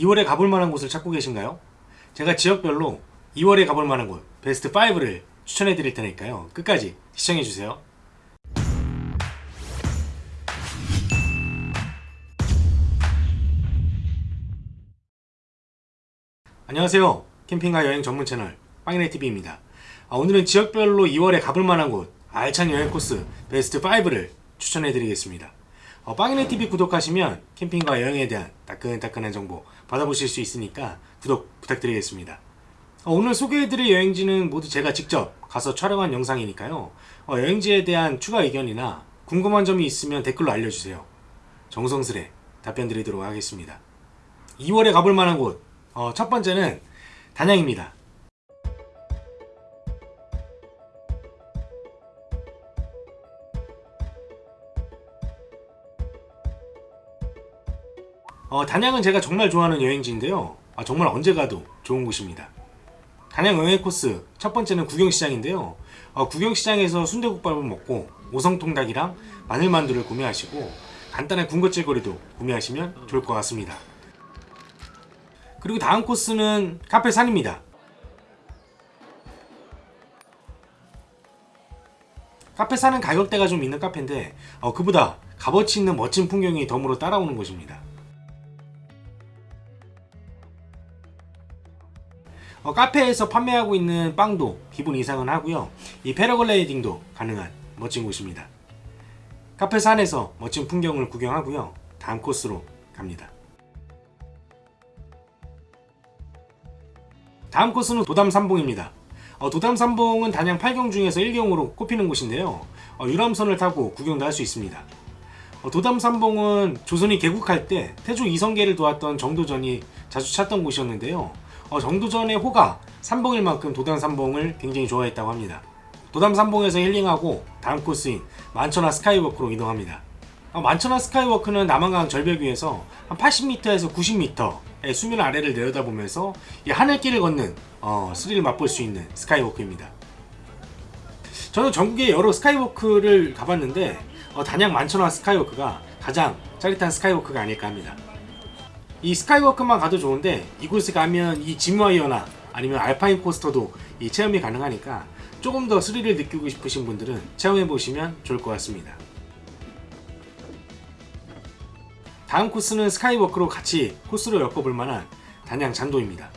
2월에 가볼 만한 곳을 찾고 계신가요? 제가 지역별로 2월에 가볼 만한 곳 베스트 5를 추천해 드릴 테니까요. 끝까지 시청해 주세요. 안녕하세요. 캠핑과 여행 전문 채널 빵이네TV입니다. 아, 오늘은 지역별로 2월에 가볼 만한 곳 알찬 여행 코스 베스트 5를 추천해 드리겠습니다. 어, 빵이네TV 구독하시면 캠핑과 여행에 대한 따끈따끈한 정보 받아보실 수 있으니까 구독 부탁드리겠습니다. 어, 오늘 소개해드릴 여행지는 모두 제가 직접 가서 촬영한 영상이니까요. 어, 여행지에 대한 추가 의견이나 궁금한 점이 있으면 댓글로 알려주세요. 정성스레 답변 드리도록 하겠습니다. 2월에 가볼 만한 곳, 어, 첫 번째는 단양입니다. 어, 단양은 제가 정말 좋아하는 여행지인데요. 아, 정말 언제 가도 좋은 곳입니다. 단양 여행 코스 첫 번째는 구경시장인데요. 어, 구경시장에서 순대국밥을 먹고 오성통닭이랑 마늘만두를 구매하시고 간단한 군것질거리도 구매하시면 좋을 것 같습니다. 그리고 다음 코스는 카페 산입니다. 카페 산은 가격대가 좀 있는 카페인데 어, 그보다 값어치 있는 멋진 풍경이 덤으로 따라오는 곳입니다. 어, 카페에서 판매하고 있는 빵도 기본 이상은 하고요. 이 패러글라이딩도 가능한 멋진 곳입니다. 카페 산에서 멋진 풍경을 구경하고요. 다음 코스로 갑니다. 다음 코스는 도담산봉입니다. 어, 도담산봉은 단양 8경 중에서 1경으로 꼽히는 곳인데요. 어, 유람선을 타고 구경도 할 수 있습니다. 어, 도담산봉은 조선이 개국할 때 태조 이성계를 도왔던 정도전이 자주 찾던 곳이었는데요. 어, 정도전의 호가 삼봉일 만큼 도담 삼봉을 굉장히 좋아했다고 합니다. 도담 삼봉에서 힐링하고 다음 코스인 만천하 스카이워크로 이동합니다. 어, 만천하 스카이워크는 남한강 절벽 위에서 한 80m에서 90m의 수면 아래를 내려다보면서 이 하늘길을 걷는 어, 스릴을 맛볼 수 있는 스카이워크입니다. 저는 전국의 여러 스카이워크를 가봤는데 어, 단양 만천하 스카이워크가 가장 짜릿한 스카이워크가 아닐까 합니다. 이 스카이워크만 가도 좋은데 이곳에 가면 이 짐와이어나 아니면 alpine coaster도 이 체험이 가능하니까 조금 더 스릴을 느끼고 싶으신 분들은 체험해 보시면 좋을 것 같습니다. 다음 코스는 스카이워크로 같이 코스로 엮어볼 만한 단양 잔도입니다.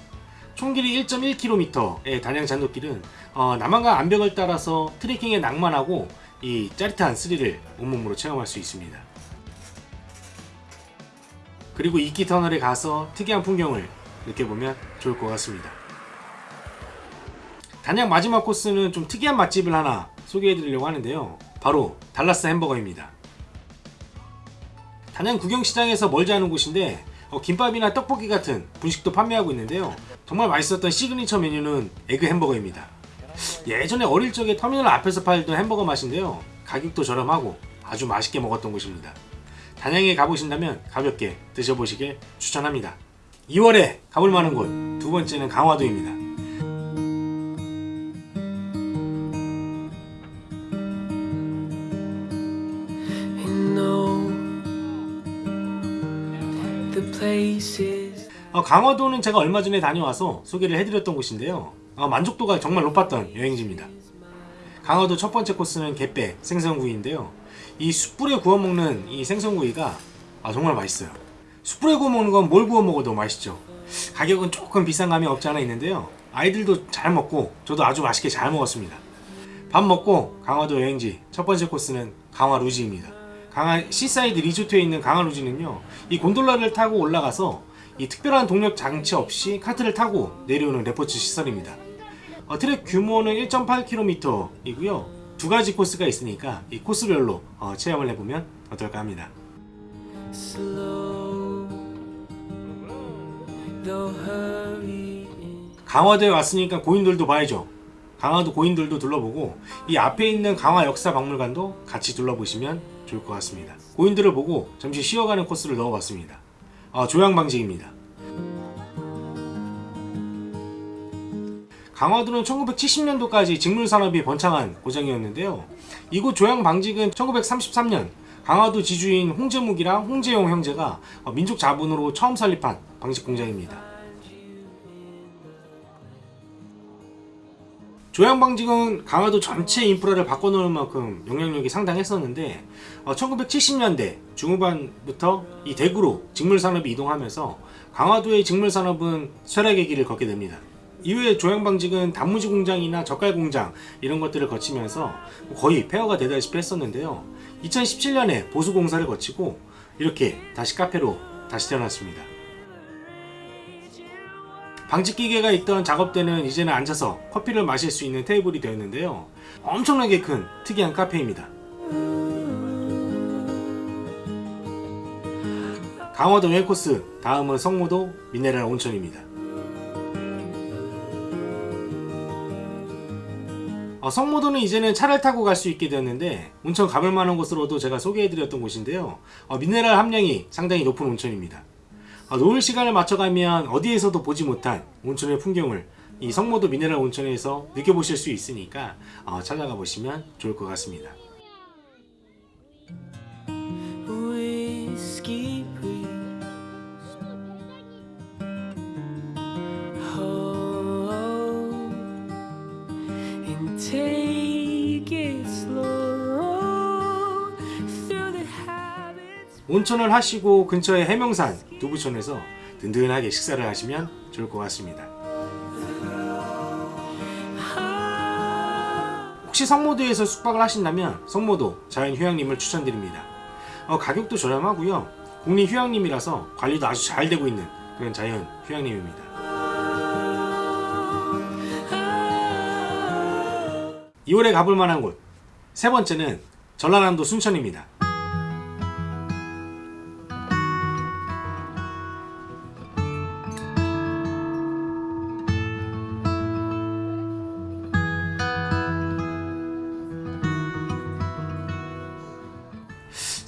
총 길이 1.1km의 단양 잔도길은 어, 남한강 암벽을 따라서 트레킹의 낭만하고 이 짜릿한 스릴을 온몸으로 체험할 수 있습니다. 그리고 이끼 터널에 가서 특이한 풍경을 느껴보면 좋을 것 같습니다. 단양 마지막 코스는 좀 특이한 맛집을 하나 소개해드리려고 하는데요. 바로 달라스 햄버거입니다. 단양 구경시장에서 멀지 않은 곳인데 어, 김밥이나 떡볶이 같은 분식도 판매하고 있는데요. 정말 맛있었던 시그니처 메뉴는 egg 햄버거입니다. 예전에 어릴 적에 터미널 앞에서 팔던 햄버거 맛인데요. 가격도 저렴하고 아주 맛있게 먹었던 곳입니다. 단양에 가보신다면 가볍게 드셔보시길 추천합니다. 2월에 가볼 만한 곳 두 번째는 강화도입니다. 어, 강화도는 제가 얼마 전에 다녀와서 소개를 해드렸던 곳인데요. 어, 만족도가 정말 높았던 여행지입니다. 강화도 첫 번째 코스는 갯배 생선구이인데요. 이 숯불에 구워 먹는 이 생선구이가 아, 정말 맛있어요. 숯불에 구워 먹는 건 뭘 구워 먹어도 맛있죠. 가격은 조금 비싼 감이 없지 않아 있는데요. 아이들도 잘 먹고 저도 아주 맛있게 잘 먹었습니다. 밥 먹고 강화도 여행지 첫 번째 코스는 강화 루지입니다. 강화 시사이드 리조트에 있는 강화 루지는요. 이 곤돌라를 타고 올라가서 이 특별한 동력 장치 없이 카트를 타고 내려오는 레포츠 시설입니다. 어, 트랙 규모는 1.8km 이고요. 두 가지 코스가 있으니까 이 코스별로 어, 체험을 해보면 어떨까 합니다. 강화도에 왔으니까 고인돌도 봐야죠. 강화도 고인돌도 둘러보고 이 앞에 있는 강화 역사 박물관도 같이 둘러보시면 좋을 것 같습니다. 고인돌을 보고 잠시 쉬어가는 코스를 넣어봤습니다. 아, 조양 방식입니다. 강화도는 1970년도까지 직물산업이 번창한 고장이었는데요. 이곳 조양 방직은 1933년 강화도 지주인 홍재묵이랑 홍재용 형제가 어, 민족 자본으로 처음 설립한 방직 공장입니다. 조양방직은 강화도 전체 인프라를 바꿔놓을 만큼 영향력이 상당했었는데 1970년대 중후반부터 이 대구로 직물산업이 이동하면서 강화도의 직물산업은 쇠락의 길을 걷게 됩니다. 이후에 조양방직은 단무지 공장이나 젓갈 공장 이런 것들을 거치면서 거의 폐허가 되다시피 했었는데요. 2017년에 보수 공사를 거치고 이렇게 다시 카페로 다시 태어났습니다. 방직기계가 있던 작업대는 이제는 앉아서 커피를 마실 수 있는 테이블이 되었는데요. 엄청나게 큰 특이한 카페입니다. 강화도 웰코스 다음은 성모도 미네랄 온천입니다. 어, 성모도는 이제는 차를 타고 갈 수 있게 되었는데 온천 가볼 만한 곳으로도 제가 소개해드렸던 곳인데요. 어, 미네랄 함량이 상당히 높은 온천입니다. 어, 노을 시간을 맞춰가면 어디에서도 보지 못한 온천의 풍경을 이 성모도 미네랄 온천에서 느껴보실 수 있으니까 어, 찾아가 보시면 좋을 것 같습니다. 온천을 하시고 근처의 해명산 두부촌에서 든든하게 식사를 하시면 좋을 것 같습니다. 혹시 성모도에서 숙박을 하신다면 성모도 자연휴양림을 추천드립니다. 어, 가격도 저렴하고요. 국립휴양림이라서 관리도 아주 잘 되고 있는 그런 자연휴양림입니다. 2월에 가볼 만한 곳 세 번째는 전라남도 순천입니다.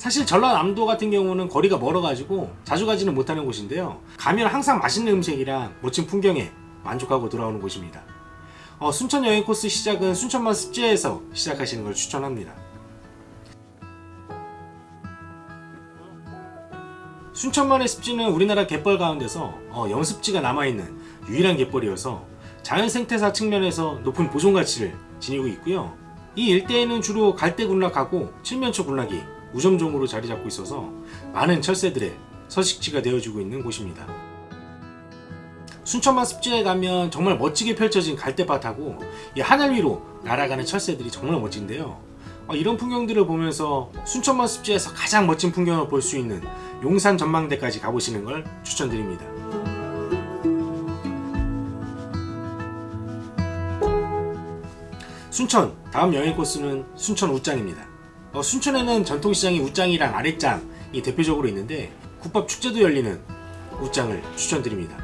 사실 전라남도 같은 경우는 거리가 멀어가지고 자주 가지는 못하는 곳인데요. 가면 항상 맛있는 음식이랑 멋진 풍경에 만족하고 돌아오는 곳입니다. 어, 순천 여행 코스 시작은 순천만 습지에서 시작하시는 걸 추천합니다. 순천만의 습지는 우리나라 갯벌 가운데서 어, 영습지가 남아있는 유일한 갯벌이어서 자연 생태사 측면에서 높은 보존 가치를 지니고 있고요. 이 일대에는 주로 갈대 군락하고 칠면초 군락이 우점종으로 자리 잡고 있어서 많은 철새들의 서식지가 되어주고 있는 곳입니다. 순천만 습지에 가면 정말 멋지게 펼쳐진 갈대밭하고 이 하늘 위로 날아가는 철새들이 정말 멋진데요. 어, 이런 풍경들을 보면서 순천만 습지에서 가장 멋진 풍경을 볼 수 있는 용산 전망대까지 가보시는 걸 추천드립니다. 순천 다음 여행 코스는 순천 웃장입니다. 어, 순천에는 전통시장이 웃장이랑 아랫장이 대표적으로 있는데 국밥 축제도 열리는 웃장을 추천드립니다.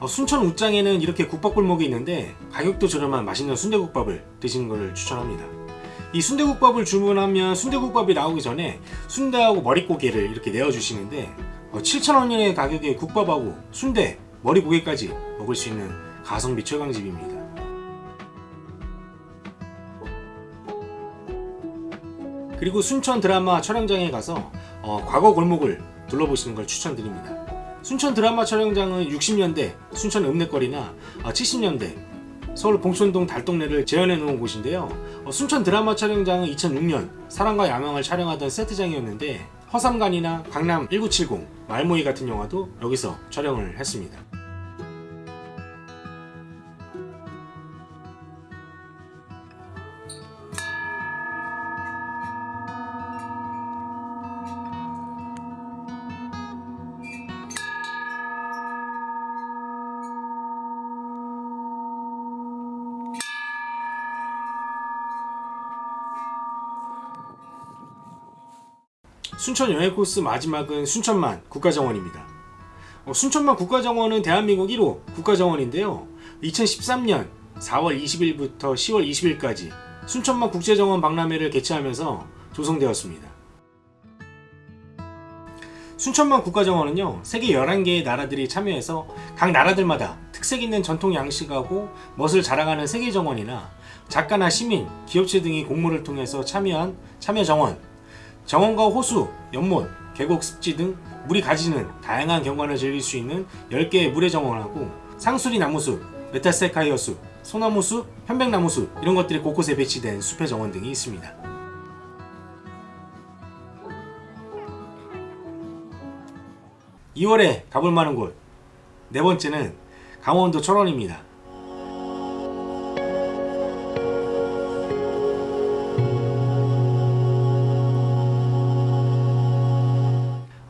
어, 순천 웃장에는 이렇게 국밥골목이 있는데 가격도 저렴한 맛있는 순대국밥을 드시는 것을 추천합니다. 이 순대국밥을 주문하면 순대국밥이 나오기 전에 순대하고 머릿고개를 이렇게 내어주시는데 7,000원의 가격에 국밥하고 순대, 머리고개까지 먹을 수 있는 가성비 최강집입니다. 그리고 순천 드라마 촬영장에 가서 어, 과거 골목을 둘러보시는 걸 추천드립니다. 순천 드라마 촬영장은 60년대 순천 읍내거리나 70년대 서울 봉천동 달동네를 재현해 놓은 곳인데요. 어, 순천 드라마 촬영장은 2006년 사랑과 야망을 촬영하던 세트장이었는데 허삼간이나 강남 1970, 말모이 같은 영화도 여기서 촬영을 했습니다. 순천 여행 코스 마지막은 순천만 국가정원입니다. 어, 순천만 국가정원은 대한민국 1호 국가정원인데요. 2013년 4월 20일부터 10월 20일까지 순천만 국제정원 박람회를 개최하면서 조성되었습니다. 순천만 국가정원은요 세계 11개의 나라들이 참여해서 각 나라들마다 특색 있는 전통 양식하고 멋을 자랑하는 세계정원이나 작가나 시민, 기업체 등이 공모를 통해서 참여한 참여 정원, 정원과 호수, 연못, 계곡 습지 등 물이 가지는 다양한 경관을 즐길 수 있는 10개의 물의 정원하고 상수리 나무숲, 메타세쿼이아 숲, 소나무 숲, 편백나무 숲 이런 것들이 곳곳에 배치된 숲의 정원 등이 있습니다. 2월에 가볼 만한 곳 네 번째는 강원도 철원입니다.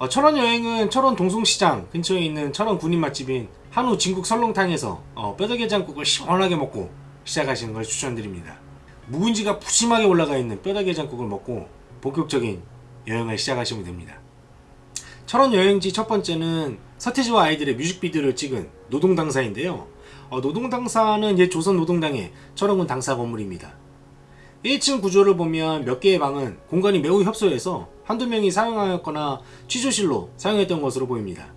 어, 철원 여행은 철원 동숭시장 근처에 있는 철원 군인 맛집인 한우 진국 설렁탕에서 어, 뼈다게장국을 시원하게 먹고 시작하시는 걸 추천드립니다. 묵은지가 푸짐하게 올라가 있는 뼈다게장국을 먹고 본격적인 여행을 시작하시면 됩니다. 철원 여행지 첫 번째는 서태지와 아이들의 뮤직비디오를 찍은 노동당사인데요. 어, 노동당사는 옛 조선 노동당의 철원군 당사 건물입니다. 1층 구조를 보면 몇 개의 방은 공간이 매우 협소해서 한두 명이 사용하였거나 취조실로 사용했던 것으로 보입니다.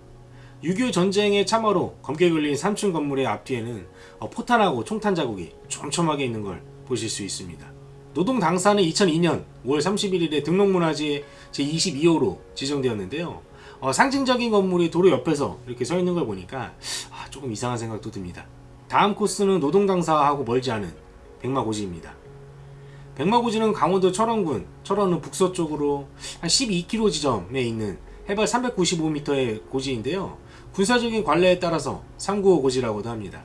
6.25 전쟁의 참화로 검게 걸린 3층 건물의 앞뒤에는 어, 포탄하고 총탄 자국이 촘촘하게 있는 걸 보실 수 있습니다. 노동 당사는 2002년 5월 31일에 등록문화재 제22호로 지정되었는데요. 어, 상징적인 건물이 도로 옆에서 이렇게 서 있는 걸 보니까 아, 조금 이상한 생각도 듭니다. 다음 코스는 노동 당사하고 멀지 않은 백마고지입니다. 백마고지는 강원도 철원군 철원은 북서쪽으로 한 12km 지점에 있는 해발 395m의 고지인데요. 군사적인 관례에 따라서 395 고지라고도 합니다.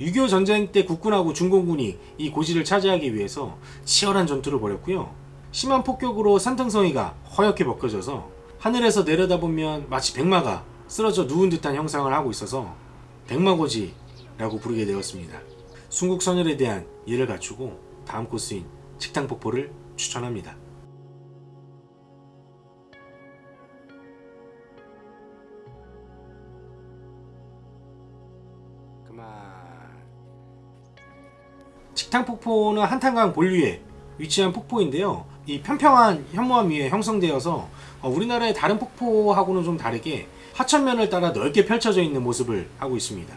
6.25 전쟁 때 국군하고 중공군이 이 고지를 차지하기 위해서 치열한 전투를 벌였고요. 심한 폭격으로 산등성이가 허옇게 벗겨져서 하늘에서 내려다보면 마치 백마가 쓰러져 누운 듯한 형상을 하고 있어서 백마고지라고 부르게 되었습니다. 순국선열에 대한 예를 갖추고 다음 코스인 식당 폭포를 추천합니다. 그만. 식당폭포는 한탄강 본류에 위치한 폭포인데요. 이 평평한 현무암 위에 형성되어서 어, 우리나라의 다른 폭포하고는 좀 다르게 하천면을 따라 넓게 펼쳐져 있는 모습을 하고 있습니다.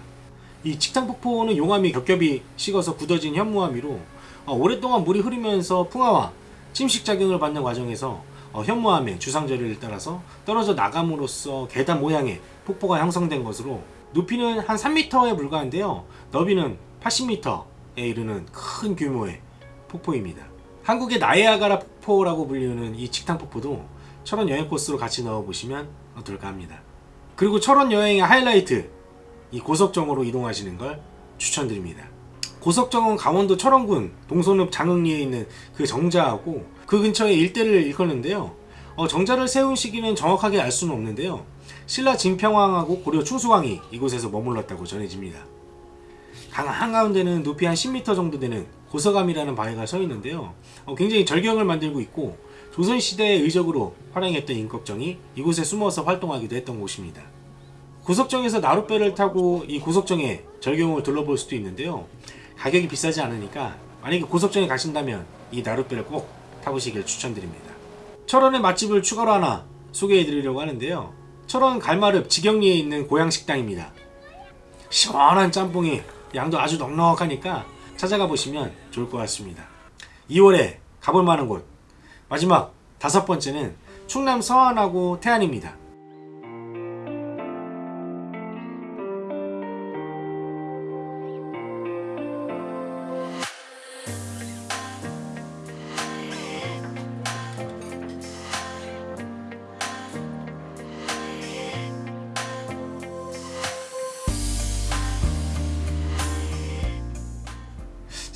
이 직탕 폭포는 용암이 겹겹이 식어서 굳어진 현무암 위로 어, 오랫동안 물이 흐르면서 풍화와 침식작용을 받는 과정에서 어, 현무암의 주상절리를 따라서 떨어져 나감으로써 계단 모양의 폭포가 형성된 것으로 높이는 한 3m에 불과한데요. 너비는 80m에 이르는 큰 규모의 폭포입니다. 한국의 나이아가라 폭포라고 불리는 이 직탕폭포도 철원 여행 코스로 같이 넣어보시면 어떨까 합니다. 그리고 철원 여행의 하이라이트 이 고석정으로 이동하시는 걸 추천드립니다. 고석정은 강원도 철원군 동선읍 장흥리에 있는 그 정자하고 그 근처에 일대를 일컫는데요. 어, 정자를 세운 시기는 정확하게 알 수는 없는데요. 신라 진평왕하고 고려 충수왕이 이곳에서 머물렀다고 전해집니다. 강 한가운데는 높이 한 10m 정도 되는 고서감이라는 바위가 서 있는데요. 어, 굉장히 절경을 만들고 있고 조선시대의 의적으로 활용했던 임꺽정이 이곳에 숨어서 활동하기도 했던 곳입니다. 고석정에서 나룻배를 타고 이 고석정의 절경을 둘러볼 수도 있는데요. 가격이 비싸지 않으니까 만약에 고석정에 가신다면 이 나룻배를 꼭 타보시길 추천드립니다. 철원의 맛집을 추가로 하나 소개해 드리려고 하는데요. 철원 갈마릅 지경리에 있는 고향식당입니다. 시원한 짬뽕이 양도 아주 넉넉하니까 찾아가 보시면 좋을 것 같습니다. 2월에 가볼 만한 곳 마지막 다섯 번째는 충남 서안하고 태안입니다.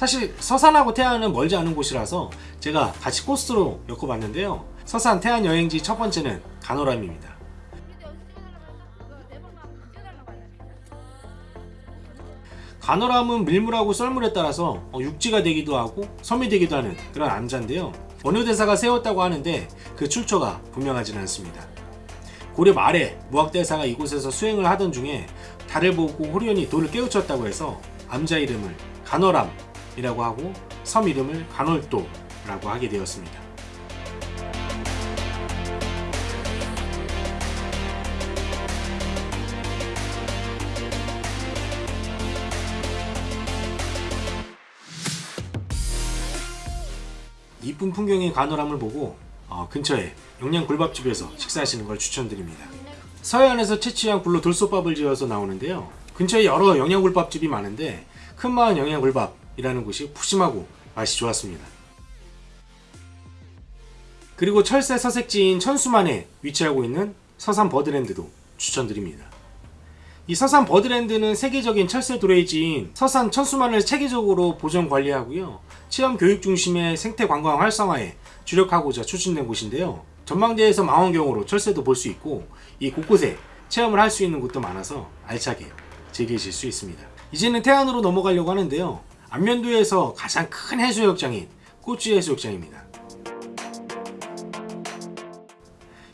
사실 서산하고 태안은 멀지 않은 곳이라서 제가 같이 코스로 엮어봤는데요. 서산 태안 여행지 첫 번째는 간호람입니다. 간호람은 밀물하고 썰물에 따라서 어, 육지가 되기도 하고 섬이 되기도 하는 그런 암자인데요. 어느 대사가 세웠다고 하는데 그 출처가 분명하지는 않습니다. 고려 말에 무학대사가 이곳에서 수행을 하던 중에 달을 보고 호련히 돌을 깨우쳤다고 해서 암자 이름을 간호람 이라고 하고 섬 이름을 간월도라고 하게 되었습니다. 이쁜 풍경의 가노람을 보고 어, 근처에 영양 굴밥집에서 식사하시는 걸 추천드립니다. 서해안에서 채취한 굴로 돌솥밥을 지어서 나오는데요. 근처에 여러 영양 굴밥집이 많은데 큰마을 영양 굴밥 이라는 곳이 푸짐하고 맛이 좋았습니다. 그리고 철새 서색지인 천수만에 위치하고 있는 서산 버드랜드도 추천드립니다. 이 서산 버드랜드는 세계적인 철새 도래지인 서산 천수만을 체계적으로 보존 관리하고요. 체험 교육 중심의 생태 관광 활성화에 주력하고자 추진된 곳인데요. 전망대에서 망원경으로 철새도 볼 수 있고 이 곳곳에 체험을 할 수 있는 곳도 많아서 알차게 즐기실 수 있습니다. 이제는 태안으로 넘어가려고 하는데요. 안면도에서 가장 큰 해수욕장인 꼬치 해수욕장입니다.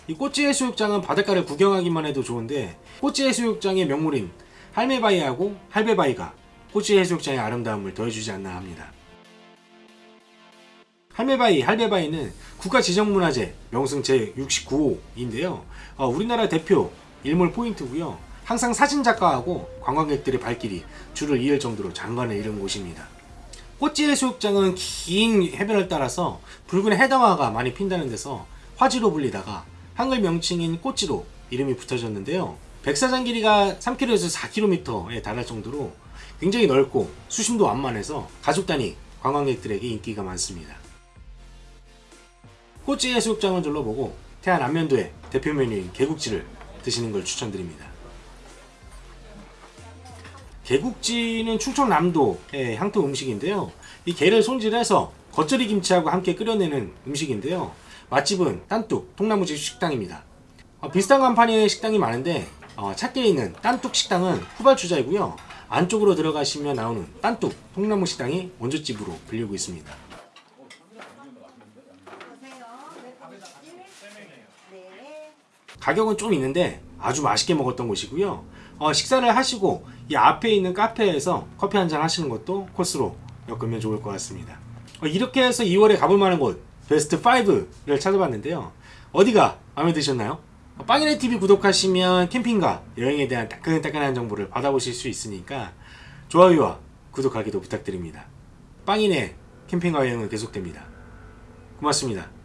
이 꼬치 해수욕장은 바닷가를 구경하기만 해도 좋은데 꼬치 해수욕장의 명물인 할매바위하고 할배바위가 꼬치 해수욕장의 아름다움을 더해주지 않나 합니다. 할매바위, 할배바위는 국가지정문화재 명승 제69호인데요. 어, 우리나라 대표 일몰 포인트고요. 항상 사진작가하고 관광객들의 발길이 줄을 이을 정도로 장관을 이룬 곳입니다. 꼬치 해수욕장은 긴 해변을 따라서 붉은 해당화가 많이 핀다는 데서 화지로 불리다가 한글 명칭인 꼬치로 이름이 붙어졌는데요. 백사장 길이가 3km에서 4km에 달할 정도로 굉장히 넓고 수심도 완만해서 가족 단위 관광객들에게 인기가 많습니다. 꼬치 해수욕장을 둘러보고 태안 안면도의 대표 메뉴인 개국지를 드시는 걸 추천드립니다. 개국지는 충청남도의 향토 음식인데요. 이 게를 손질해서 겉절이 김치하고 함께 끓여내는 음식인데요. 맛집은 딴뚝 통나무집 식당입니다. 어, 비슷한 간판의 식당이 많은데 어, 찾게 있는 딴뚝 식당은 후발주자이고요. 안쪽으로 들어가시면 나오는 딴뚝 통나무 식당이 원조집으로 불리고 있습니다. 가격은 좀 있는데 아주 맛있게 먹었던 곳이고요. 어, 식사를 하시고 이 앞에 있는 카페에서 커피 한 잔 하시는 것도 코스로 엮으면 좋을 것 같습니다. 어, 이렇게 해서 2월에 가볼 만한 곳 베스트 5를 찾아봤는데요. 어디가 마음에 드셨나요? 어, 빵이네 TV 구독하시면 캠핑과 여행에 대한 따끈따끈한 정보를 받아보실 수 있으니까 좋아요와 구독하기도 부탁드립니다. 빵이네 캠핑과 여행은 계속됩니다. 고맙습니다.